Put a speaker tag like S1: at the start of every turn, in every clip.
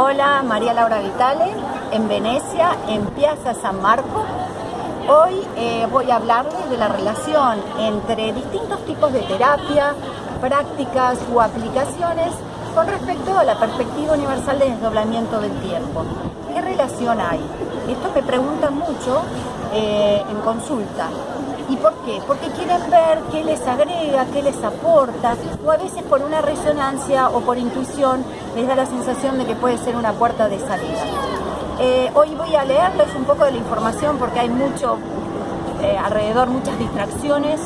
S1: Hola, María Laura Vitale, en Venecia, en Piazza San Marco. Hoy eh, voy a hablarles de la relación entre distintos tipos de terapia, prácticas o aplicaciones con respecto a la perspectiva universal de desdoblamiento del tiempo. ¿Qué relación hay? Esto me preguntan mucho eh, en consulta. ¿Y por qué? Porque quieren ver qué les agrega, qué les aporta, o a veces por una resonancia o por intuición les da la sensación de que puede ser una puerta de salida. Eh, hoy voy a leerles un poco de la información porque hay mucho eh, alrededor, muchas distracciones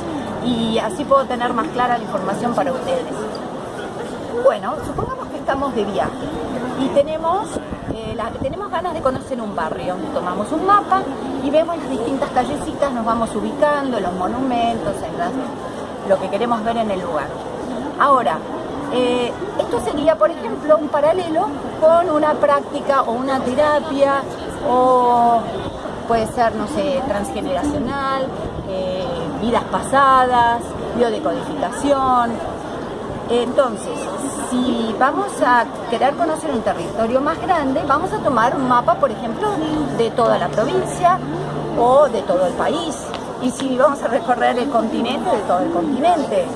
S1: y así puedo tener más clara la información para ustedes. Bueno, supongamos que estamos de viaje y tenemos, eh, tenemos ganas de conocer un barrio. Tomamos un mapa y vemos las distintas callecitas, nos vamos ubicando, los monumentos, en lo que queremos ver en el lugar. Ahora, eh, esto sería, por ejemplo, un paralelo con una práctica o una terapia o puede ser, no sé, transgeneracional, eh, vidas pasadas, biodecodificación. Entonces, si vamos a querer conocer un territorio más grande, vamos a tomar un mapa, por ejemplo, de toda la provincia o de todo el país. Y si vamos a recorrer el continente, de todo el continente.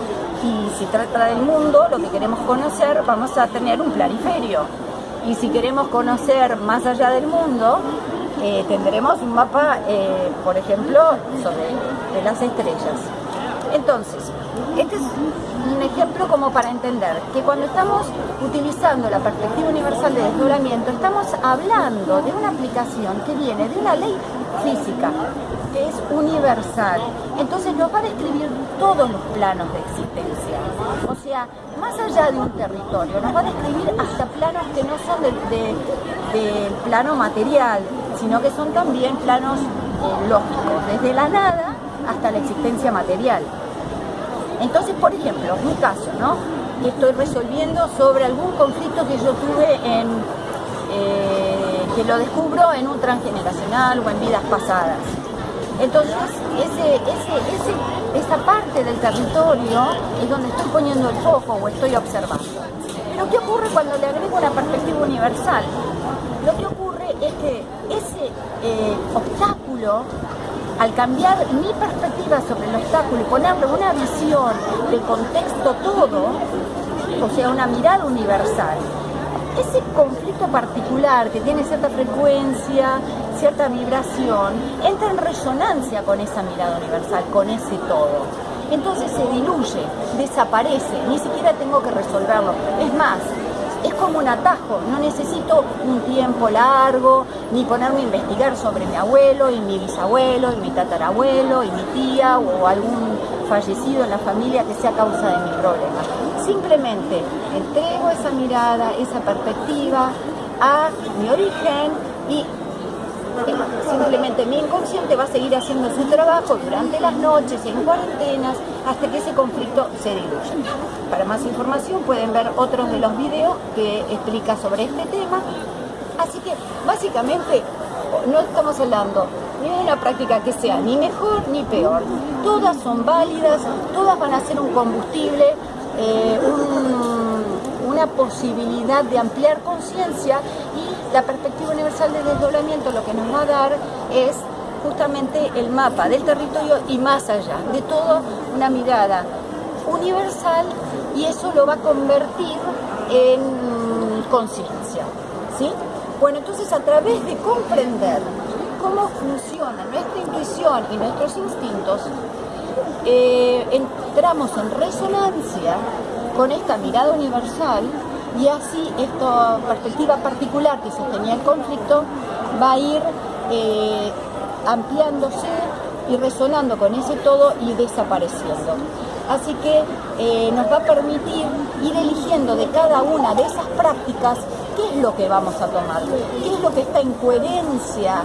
S1: Y si trata del mundo, lo que queremos conocer, vamos a tener un planiferio. Y si queremos conocer más allá del mundo, eh, tendremos un mapa, eh, por ejemplo, sobre las estrellas. Entonces, este es un ejemplo como para entender que cuando estamos utilizando la perspectiva universal de desdoblamiento, estamos hablando de una aplicación que viene de una ley física, es universal. Entonces nos va a describir todos los planos de existencia. O sea, más allá de un territorio, nos va a describir hasta planos que no son del, plano material, sino que son también planos eh, lógicos, desde la nada hasta la existencia material. Entonces, por ejemplo, mi caso, ¿no? Estoy resolviendo sobre algún conflicto que yo tuve en, eh, que lo descubro en un transgeneracional o en vidas pasadas. Entonces, esa parte del territorio es donde estoy poniendo el foco o estoy observando. Pero ¿qué ocurre cuando le agrego una perspectiva universal? Lo que ocurre es que ese eh, obstáculo al cambiar mi perspectiva sobre el obstáculo y ponerle una visión de contexto todo, o sea, una mirada universal, ese conflicto particular que tiene cierta frecuencia, cierta vibración, entra en resonancia con esa mirada universal, con ese todo. Entonces se diluye, desaparece, ni siquiera tengo que resolverlo. Es más, es como un atajo, no necesito un tiempo largo, ni ponerme a investigar sobre mi abuelo y mi bisabuelo y mi tatarabuelo y mi tía o algún fallecido en la familia que sea causa de mi problema. Simplemente entrego esa mirada, esa perspectiva a mi origen y Simplemente mi inconsciente va a seguir haciendo su trabajo durante las noches, en cuarentenas, hasta que ese conflicto se diluya. Para más información pueden ver otros de los videos que explica sobre este tema. Así que básicamente no estamos hablando ni de una práctica que sea ni mejor ni peor. Todas son válidas, todas van a ser un combustible, eh, una posibilidad de ampliar conciencia y la perspectiva universal de desdoblamiento lo que nos va a dar es justamente el mapa del territorio y más allá, de todo una mirada universal y eso lo va a convertir en conciencia. ¿sí? Bueno, entonces a través de comprender cómo funciona nuestra intuición y nuestros instintos, eh, entramos en resonancia con esta mirada universal y así esta perspectiva particular que sostenía el conflicto va a ir eh, ampliándose y resonando con ese todo y desapareciendo. Así que eh, nos va a permitir ir eligiendo de cada una de esas prácticas qué es lo que vamos a tomar, qué es lo que está en coherencia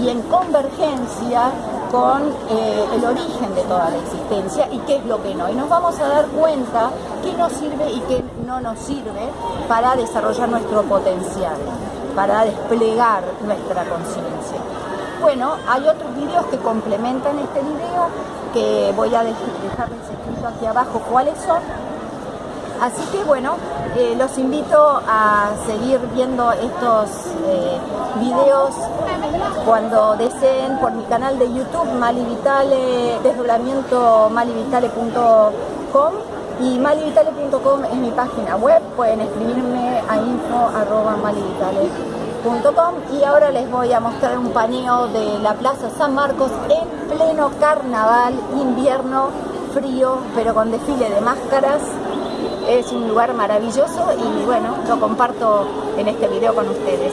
S1: y en convergencia con eh, el origen de toda la existencia y qué es lo que no. Y nos vamos a dar cuenta qué nos sirve y qué no nos sirve para desarrollar nuestro potencial, para desplegar nuestra conciencia. Bueno, hay otros videos que complementan este video que voy a dejarles escrito aquí abajo cuáles son. Así que bueno, eh, los invito a seguir viendo estos eh, videos cuando deseen por mi canal de YouTube Mali Vitale, desdoblamiento malivitale.com y malivitale.com es mi página web, pueden escribirme a info.malivitale.com y ahora les voy a mostrar un paneo de la Plaza San Marcos en pleno carnaval, invierno, frío, pero con desfile de máscaras. Es un lugar maravilloso y bueno, lo comparto en este video con ustedes.